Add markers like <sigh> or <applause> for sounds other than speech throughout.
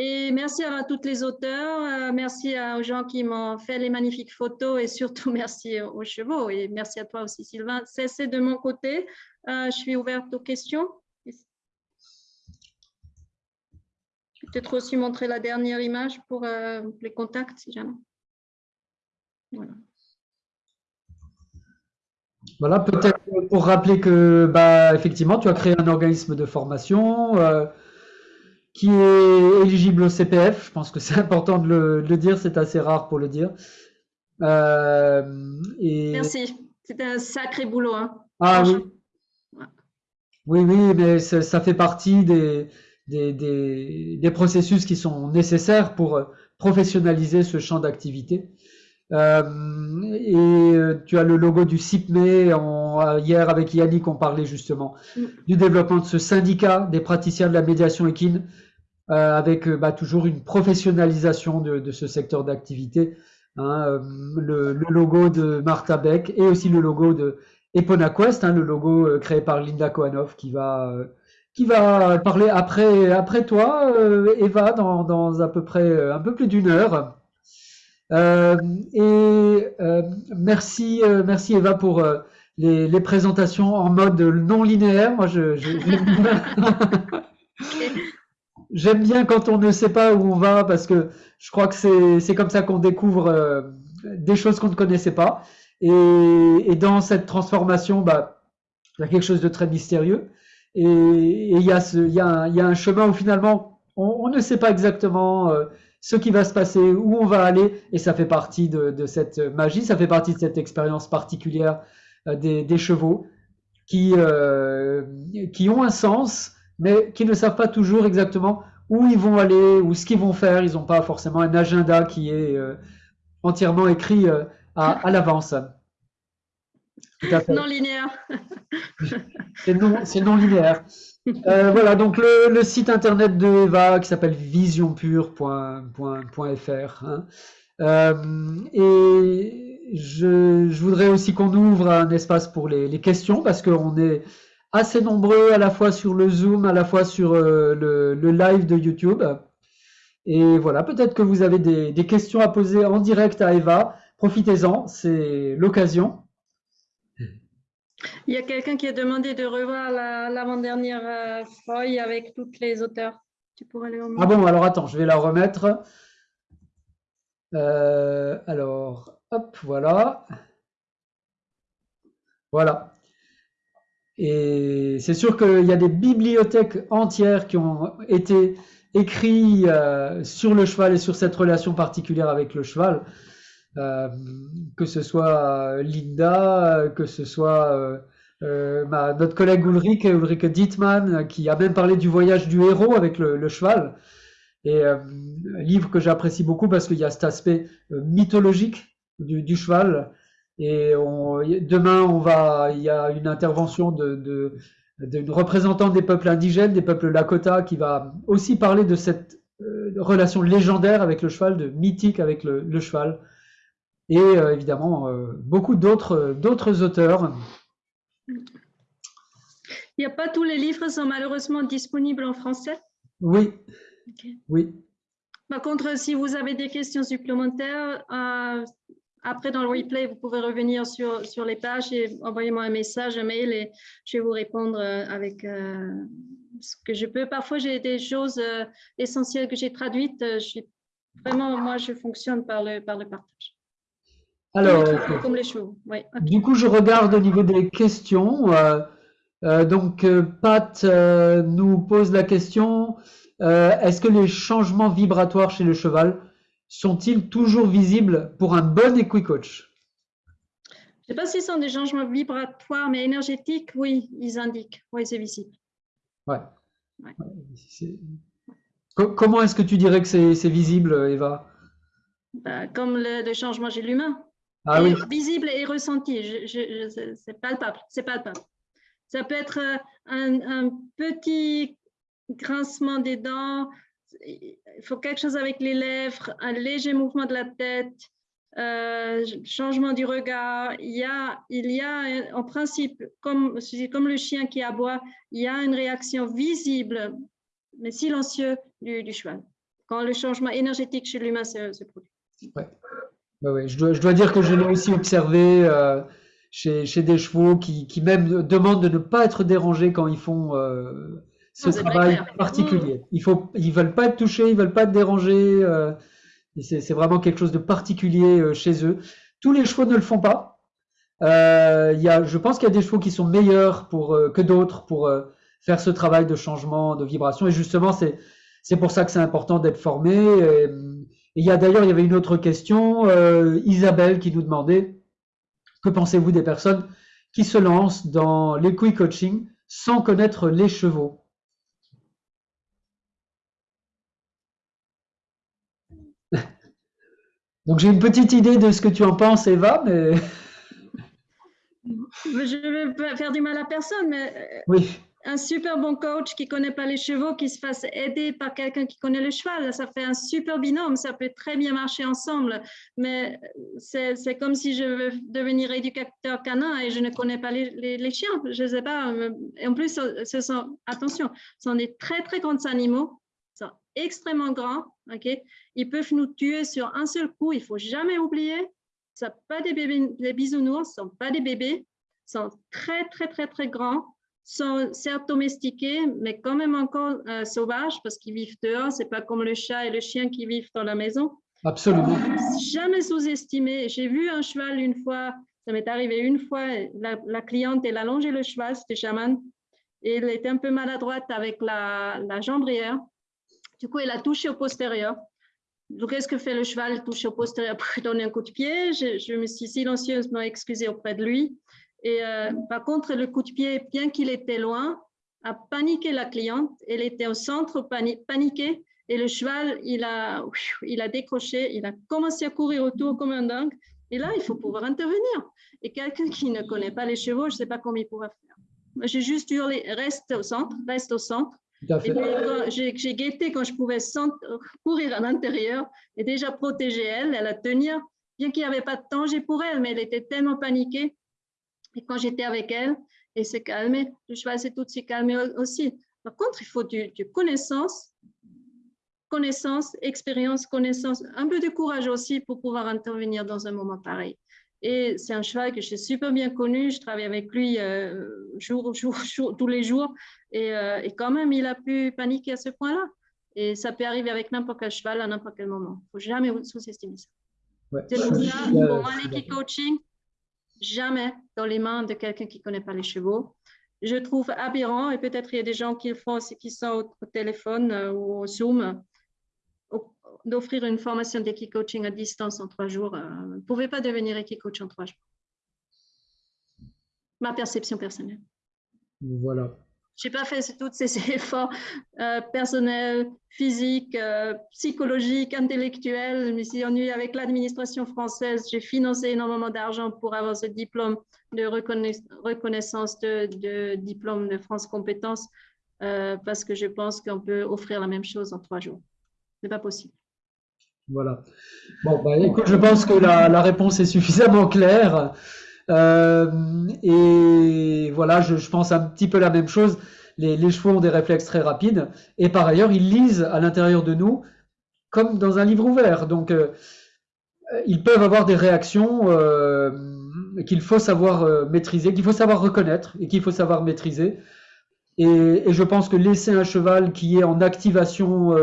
Et merci à toutes les auteurs, euh, merci aux gens qui m'ont fait les magnifiques photos et surtout <laughs> merci aux chevaux et merci à toi aussi Sylvain. C'est de mon côté, euh, je suis ouverte aux questions. Je vais peut-être aussi montrer la dernière image pour euh, les contacts si jamais. Voilà. Voilà, peut-être pour rappeler que, bah, effectivement, tu as créé un organisme de formation qui est éligible au CPF. Je pense que c'est <laughs> important de le, dire, c'est assez rare pour le dire. Euh, Merci, c'était un sacré boulot. Hein. Ah oui. Oui, oui, mais ça fait partie des, des, des, processus qui sont nécessaires pour professionnaliser ce champ d'activité. Euh, et euh, tu as le logo du CIPME. hier, avec Yannick, on parlait justement mm. du développement de ce syndicat des praticiens de la médiation équine euh, avec euh, bah, toujours une professionnalisation de, de ce secteur d'activité. Hein, euh, le, le, logo de Martha Beck et aussi le logo de EponaQuest, hein, le logo créé par Linda Kohanov qui va qui va parler après après toi, Eva, dans, dans à peu près un peu plus d'une heure. Euh, et euh, merci, euh, merci Eva pour les, les, présentations en mode non linéaire. Moi, je, <laughs> J'aime bien quand on ne sait pas où on va parce que je crois que c'est comme ça qu'on découvre euh, des choses qu'on ne connaissait pas. Et, et, dans cette transformation, bah, il y a quelque chose de très mystérieux. Et, il, y a ce, y a un, y a un chemin où finalement, on, on ne sait pas exactement euh, ce qui va se passer, où on va aller. Et ça fait partie de, de cette magie, ça fait partie de cette expérience particulière euh, des, des, chevaux qui, qui ont un sens mais qui ne savent pas toujours exactement où ils vont aller ou ce qu'ils vont faire. Ils n'ont pas forcément un agenda qui est euh, entièrement écrit euh, à, à l'avance. Non linéaire. c'est non, non, linéaire. Euh, voilà, donc le, le, site internet de Eva qui s'appelle visionpure.fr. Hein. Euh, et je, je, voudrais aussi qu'on ouvre un espace pour les, les questions parce qu'on est assez nombreux à la fois sur le Zoom, à la fois sur euh, le, le, live de YouTube. Et voilà, peut-être que vous avez des, des, questions à poser en direct à Eva. Profitez-en, c'est l'occasion. Il y a quelqu'un qui a demandé de revoir l'avant-dernière euh, feuille avec toutes les auteurs. Tu pourrais les Ah bon, alors attends, je vais la remettre. Euh, alors, hop, voilà. Voilà. Et c'est sûr qu'il y a des bibliothèques entières qui ont été écrites euh, sur le cheval et sur cette relation particulière avec le cheval. Euh, que ce soit Linda, que ce soit euh, euh notre collègue Ulrich, Ulrich Dietmann, qui a même parlé du voyage du héros avec le, cheval. Et euh, livre que j'apprécie beaucoup parce qu'il y a cet aspect euh, mythologique du, cheval et demain, on va, il y a une intervention d'une représentante des peuples indigènes, des peuples Lakota, qui va aussi parler de cette euh, relation légendaire avec le cheval, de mythique avec le cheval. Et euh, évidemment, euh, beaucoup d'autres, d'autres auteurs. Il n'y a pas tous les livres sont malheureusement disponibles en français? Oui. Oui. Par contre, si vous avez des questions supplémentaires, après, dans le replay, vous pouvez revenir sur, sur les pages et envoyer-moi un message, un mail et je vais vous répondre euh, avec euh, ce que je peux. Parfois, j'ai des choses euh, essentielles que j'ai traduites. Je suis, vraiment, moi, je fonctionne par le, par le partage. Alors, comme les chevaux. Du coup, je regarde au niveau des questions. donc, Pat nous pose la question, est-ce que les changements vibratoires chez le cheval sont-ils toujours visibles pour un bon équicoach? Je ne sais pas si ce sont des changements vibratoires, mais énergétiques, oui, ils indiquent. Oui, c'est visible. Ouais. Comment est-ce que tu dirais que c'est visible, Eva? Bah, Comme le, changement chez l'humain. Ah oui. Visible et ressenti. C'est palpable. C'est palpable. Ça peut être euh, un, un petit grincement des dents, il faut quelque chose avec les lèvres, un léger mouvement de la tête, euh, changement du regard. Il y a, il y a en principe, comme, comme le chien qui aboie, il y a une réaction visible, mais silencieuse du, cheval, quand le changement énergétique chez l'humain se, produit. Ouais. Je, dois, je, dois, dire que je l'ai aussi observé euh, chez, chez, des chevaux qui, qui, même demandent de ne pas être dérangés quand ils font euh, ce travail particulier. Ils ne veulent pas être touchés, ils veulent pas être dérangés. C'est vraiment quelque chose de particulier euh, chez eux. Tous les chevaux ne le font pas. Euh, y a, je pense qu'il y a des chevaux qui sont meilleurs pour, euh, que d'autres pour euh, faire ce travail de changement, de vibration. Et justement, c'est c'est pour ça que c'est important d'être formé. Et, il y a d'ailleurs, il y avait une autre question, Isabelle qui nous demandait que pensez-vous des personnes qui se lancent dans l'équi-coaching sans connaître les chevaux? <laughs> Donc j'ai une petite idée de ce que tu en penses, Eva, mais. <laughs> Je ne vais faire du mal à personne, mais euh, oui. Un super bon coach qui ne connaît pas les chevaux, qui se fasse aider par quelqu'un qui connaît le cheval, ça fait un super binôme, ça peut très bien marcher ensemble. Mais c'est comme si je veux devenir éducateur canin et je ne connais pas les, les, chiens, je ne sais pas. En plus, ce sont, attention, ce sont des très très grands animaux sont extrêmement grands. ok? Ils peuvent nous tuer sur un seul coup. Il faut jamais oublier, ce sont pas des bébés, les bisounours, ce sont pas des bébés, sont très très très très grands, sont certes domestiqués, mais quand même encore euh, sauvages parce qu'ils vivent dehors. C'est pas comme le chat et le chien qui vivent dans la maison. Absolument. Jamais sous-estimé. J'ai vu un cheval une fois. Ça m'est arrivé une fois. La, cliente, elle a longé le cheval, c'était chaman. Et elle était un peu maladroite avec la, la jambrière. Du coup, elle a touché au postérieur. Donc, qu'est-ce que fait le cheval? Touche au postérieur pour donner un coup de pied. Je, me suis silencieusement excusée auprès de lui. Et euh, par contre, le coup de pied, bien qu'il était loin, a paniqué la cliente. Elle était au centre paniquée. Et le cheval, il a, il a décroché, il a commencé à courir autour comme un dingue. Et là, il faut pouvoir intervenir. Et quelqu'un qui ne connaît pas les chevaux, je ne sais pas comment il pourra faire. J'ai juste hurlé, reste au centre, reste au centre. J'ai guetté quand je pouvais courir à l'intérieur et déjà protéger elle, elle a tenir, bien qu'il n'y avait pas de danger pour elle, mais elle était tellement paniquée. Et quand j'étais avec elle, elle s'est calmée. Le cheval s'est tout de suite calmé aussi. Par contre, il faut du, du connaissance, connaissance, expérience, connaissance, un peu de courage aussi pour pouvoir intervenir dans un moment pareil. Et c'est un cheval que j'ai super bien connu. Je travaille avec lui euh, jour, jour, <laughs> jour, tous les jours. Et, euh, et, quand même, il a pu paniquer à ce point-là. Et ça peut arriver avec n'importe quel cheval à n'importe quel moment. Il ne faut jamais sous-estimer ça. C'est pour ça, pour moi, coaching jamais dans les mains de quelqu'un qui ne connaît pas les chevaux. Je trouve aberrant, et peut-être il y a des gens qui le font, qui sont au, téléphone euh, ou au Zoom, d'offrir une formation d'équi-coaching à distance en trois jours. Euh, vous ne pouvez pas devenir équi-coach en trois jours. Ma perception personnelle. Voilà. Je n'ai pas fait tous ces <laughs> efforts euh, personnels, physiques, euh, psychologiques, intellectuels. Je me suis ennuyée avec l'administration française. J'ai financé énormément d'argent pour avoir ce diplôme de reconnaissance de, diplôme de France Compétences parce que je pense qu'on peut offrir la même chose en trois jours. Ce n'est pas possible. Voilà. Bon, bah, écoute, je pense que la, réponse est suffisamment claire. Euh, et voilà, je, pense un petit peu la même chose. Les, chevaux ont des réflexes très rapides. Et par ailleurs, ils lisent à l'intérieur de nous comme dans un livre ouvert. Donc, euh, ils peuvent avoir des réactions euh, qu'il faut savoir maîtriser, qu'il faut savoir reconnaître et qu'il faut savoir maîtriser. Et, et, je pense que laisser un cheval qui est en activation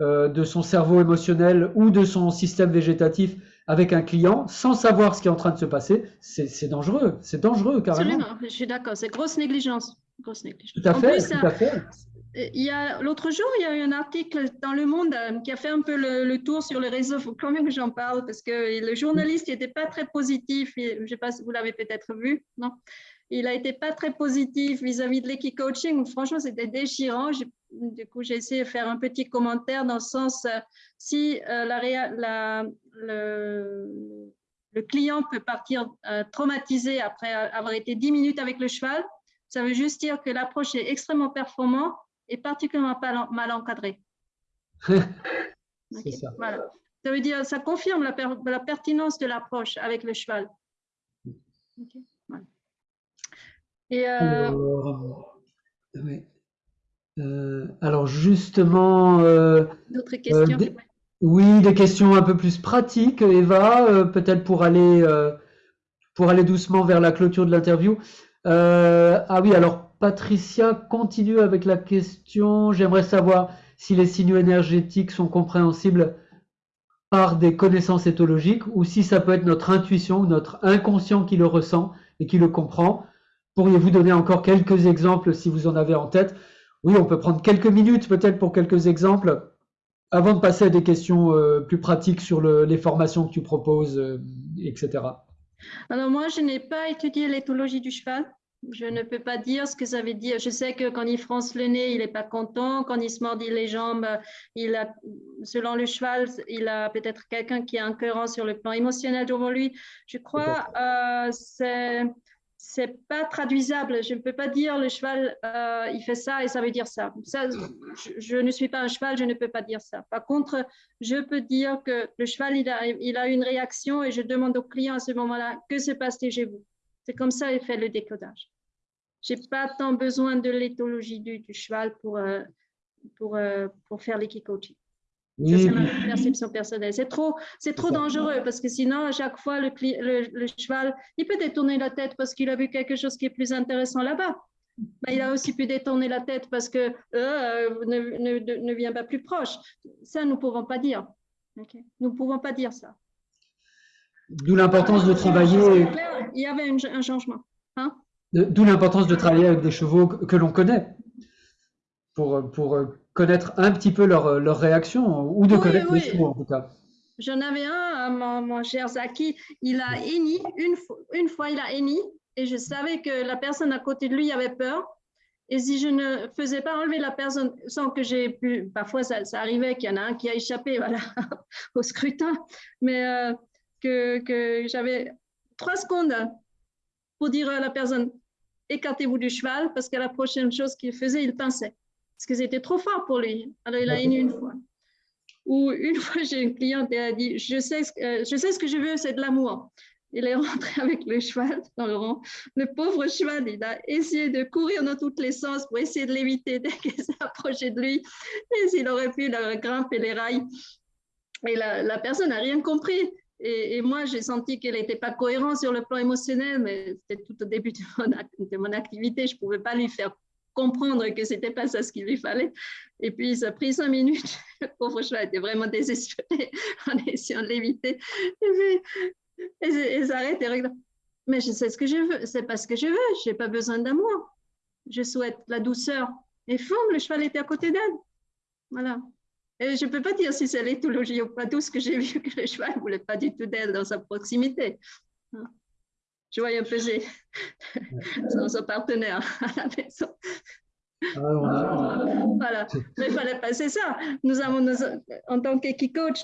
euh, de son cerveau émotionnel ou de son système végétatif avec un client sans savoir ce qui est en train de se passer, c'est dangereux. C'est dangereux, carrément. Absolument, je suis d'accord. C'est grosse négligence. Grosse négligence. Tout à fait. tout à fait. Il y a l'autre jour, il y a eu un article dans Le Monde euh, qui a fait un peu le, tour sur le réseau. Faut quand même que j'en parle parce que le journaliste n'était pas très positif. Je ne sais pas si vous l'avez peut-être vu, non? Il a été pas très positif vis-à-vis de l'équipe coaching. Franchement, c'était déchirant. Du coup, j'ai essayé de faire un petit commentaire dans le sens euh, si euh, la, le, le, client peut partir traumatisé après avoir été 10 minutes avec le cheval, ça veut juste dire que l'approche est extrêmement performante et particulièrement mal encadré. <laughs> C'est ça. Voilà. Ça veut dire, ça confirme la, la pertinence de l'approche avec le cheval. Et alors, euh, alors, justement, d'autres questions? oui, des questions un peu plus pratiques, Eva, peut-être pour aller pour aller doucement vers la clôture de l'interview. Ah oui, alors Patricia continue avec la question. J'aimerais savoir si les signaux énergétiques sont compréhensibles par des connaissances éthologiques ou si ça peut être notre intuition, notre inconscient qui le ressent et qui le comprend. Pourriez-vous donner encore quelques exemples si vous en avez en tête? Oui, on peut prendre quelques minutes peut-être pour quelques exemples avant de passer à des questions euh, plus pratiques sur les formations que tu proposes, euh, etc. Alors moi, je n'ai pas étudié l'éthologie du cheval. Je ne peux pas dire ce que ça veut dire. Je sais que quand il fronce le nez, il n'est pas content. Quand il se mordit les jambes, il a, selon le cheval, il a peut-être quelqu'un qui est incohérent sur le plan émotionnel devant lui. Je crois que euh, c'est c'est pas traduisable. Je ne peux pas dire le cheval, euh, il fait ça et ça veut dire ça. ça je, ne suis pas un cheval, je ne peux pas dire ça. Par contre, je peux dire que le cheval, il a, il a une réaction et je demande au client à ce moment-là, que se passe-t-il chez vous? C'est comme ça qu'il fait le décodage. Je n'ai pas tant besoin de l'éthologie du, cheval pour, euh, pour, euh, pour faire l'équicoaching. C'est ma perception personnelle. C'est trop, c'est trop dangereux parce que sinon, à chaque fois, le, le, cheval, il peut détourner la tête parce qu'il a vu quelque chose qui est plus intéressant là-bas. Mais il a aussi pu détourner la tête parce que euh, ne, ne, ne, vient pas plus proche. Ça, nous ne pouvons pas dire. Nous ne pouvons pas dire ça. D'où l'importance de travailler. Il y avait un changement. Hein? D'où l'importance de travailler avec des chevaux que l'on connaît pour, pour connaître un petit peu leur, leur réaction ou de connaître les chevaux en tout cas. J'en avais un, mon, mon, cher Zaki, il a henni, une, une fois il a henni, et je savais que la personne à côté de lui avait peur. Et si je ne faisais pas enlever la personne sans que j'ai pu, parfois ça, ça arrivait qu'il y en a un qui a échappé <laughs> voilà, au scrutin, mais euh, que, que j'avais trois secondes pour dire à la personne écartez-vous du cheval parce que la prochaine chose qu'il faisait, il pinçait parce que c'était trop fort pour lui. Alors, il a une fois. Ou une <laughs> fois, j'ai une cliente qui a dit je sais, euh, je sais ce que je veux, c'est de l'amour. Il est rentré <laughs> avec le cheval dans le rang. Le pauvre cheval, il a essayé de courir dans tous les sens pour essayer de l'éviter dès qu'il s'approchait de lui. Et s'il aurait pu, il aurait grimpé les rails. Et la, la personne n'a rien compris. Et, moi, j'ai senti qu'elle n'était pas cohérente sur le plan émotionnel, mais c'était tout au début de mon, de mon activité. Je ne pouvais pas lui faire comprendre que c'était pas ça ce qu'il lui fallait. Et puis, ça a pris cinq minutes. Le pauvre cheval était vraiment désespéré <laughs> en essayant de l'éviter. Et puis, ils s'arrêtent et regardent. Mais je sais ce que je veux. C'est pas ce que je veux. Je n'ai pas besoin d'amour. Je souhaite la douceur. Et fond, le cheval était à côté d'elle. Voilà. Et je ne peux pas dire si c'est l'éthologie ou pas tout ce que j'ai vu que le cheval ne voulait pas du tout d'elle dans sa proximité je voyais peser son, partenaire à la maison. Ah, voilà, mais il fallait passer ça. Nous avons, en tant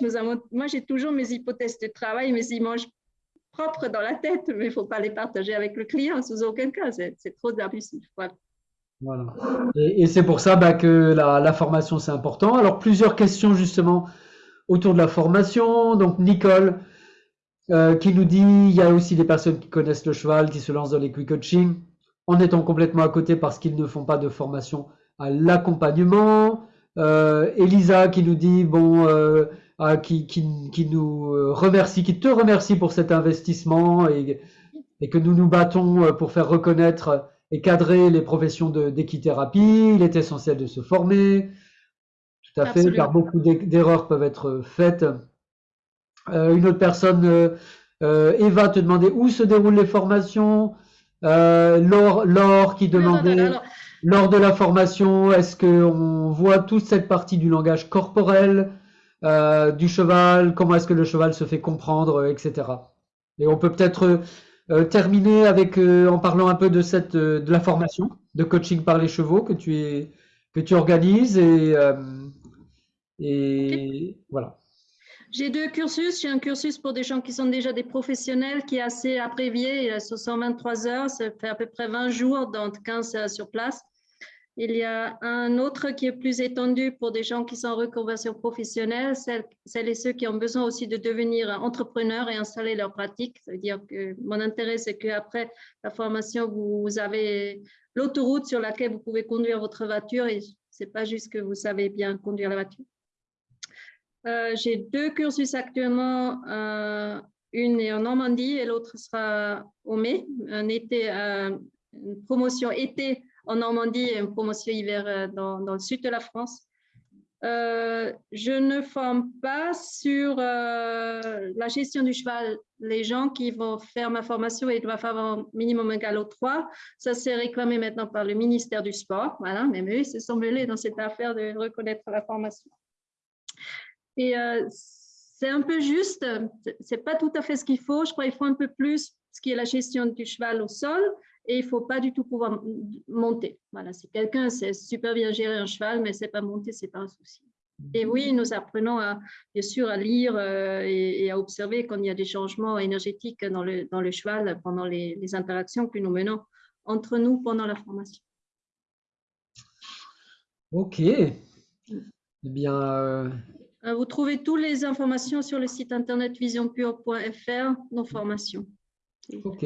nous avons, moi j'ai toujours mes hypothèses de travail, mes images propres dans la tête, mais il ne faut pas les partager avec le client sous aucun cas, c'est trop abusif. Voilà. voilà. Et, c'est pour ça bah, que la, la formation c'est important. Alors plusieurs questions justement autour de la formation. Donc Nicole, euh, qui nous dit il y a aussi des personnes qui connaissent le cheval, qui se lancent dans les quick coaching en étant complètement à côté parce qu'ils ne font pas de formation à l'accompagnement. Euh, Elisa qui nous dit bon, euh, ah, qui, qui, qui, nous remercie, qui te remercie pour cet investissement et, et, que nous nous battons pour faire reconnaître et cadrer les professions d'équithérapie. Il est essentiel de se former. Tout à fait, car beaucoup d'erreurs peuvent être faites une autre personne, euh, euh, Eva, te demandait où se déroulent les formations. Laure, Laure qui demandait lors de la formation, est-ce qu'on voit toute cette partie du langage corporel du cheval, comment est-ce que le cheval se fait comprendre, etc. Et on peut peut-être terminer avec en parlant un peu de cette de la formation de coaching par les chevaux que tu es que tu organises et et voilà. J'ai deux cursus. J'ai un cursus pour des gens qui sont déjà des professionnels, qui est assez abrévié, il est 123 heures, ça fait à peu près 20 jours, donc 15 sur place. Il y a un autre qui est plus étendu pour des gens qui sont en reconversion professionnelle, celles, et ceux qui ont besoin aussi de devenir entrepreneurs et installer leur pratique. C'est-à-dire que mon intérêt, c'est qu'après la formation, vous avez l'autoroute sur laquelle vous pouvez conduire votre voiture et c'est pas juste que vous savez bien conduire la voiture. Euh, j'ai deux cursus actuellement, euh, une est en Normandie et l'autre sera au mai, un été, euh, une promotion été en Normandie et une promotion hiver dans, dans le sud de la France. je ne forme pas sur la gestion du cheval. Les gens qui vont faire ma formation, doivent avoir minimum un galop 3. Ça, c'est réclamé maintenant par le ministère du Sport. Voilà, même eux, ils se sont mêlés dans cette affaire de reconnaître la formation. Et euh, c'est un peu juste, c'est pas tout à fait ce qu'il faut. Je crois qu'il faut un peu plus ce qui est la gestion du cheval au sol et il faut pas du tout pouvoir monter. Voilà, si quelqu'un sait super bien gérer un cheval, mais c'est pas monter, c'est pas un souci. Et oui, nous apprenons à, bien sûr à lire euh, et, à observer quand il y a des changements énergétiques dans le, dans le cheval pendant les, interactions que nous menons entre nous pendant la formation. Ok. Eh bien, euh, vous trouvez toutes les informations sur le site internet visionpure.fr, nos formations. Ok.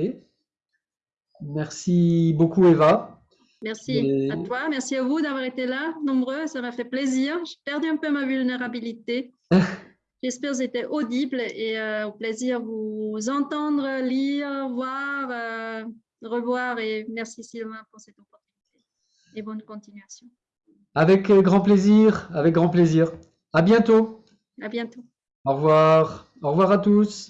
Merci beaucoup, Eva. Merci à toi, merci à vous d'avoir été là, nombreux, ça m'a fait plaisir. J'ai perdu un peu ma vulnérabilité. <laughs> J'espère que c'était audible et euh, au plaisir vous entendre, lire, voir, euh, revoir et merci Sylvain pour cette opportunité et bonne continuation. Avec grand plaisir, avec grand plaisir. À bientôt. À bientôt. Au revoir. Au revoir à tous.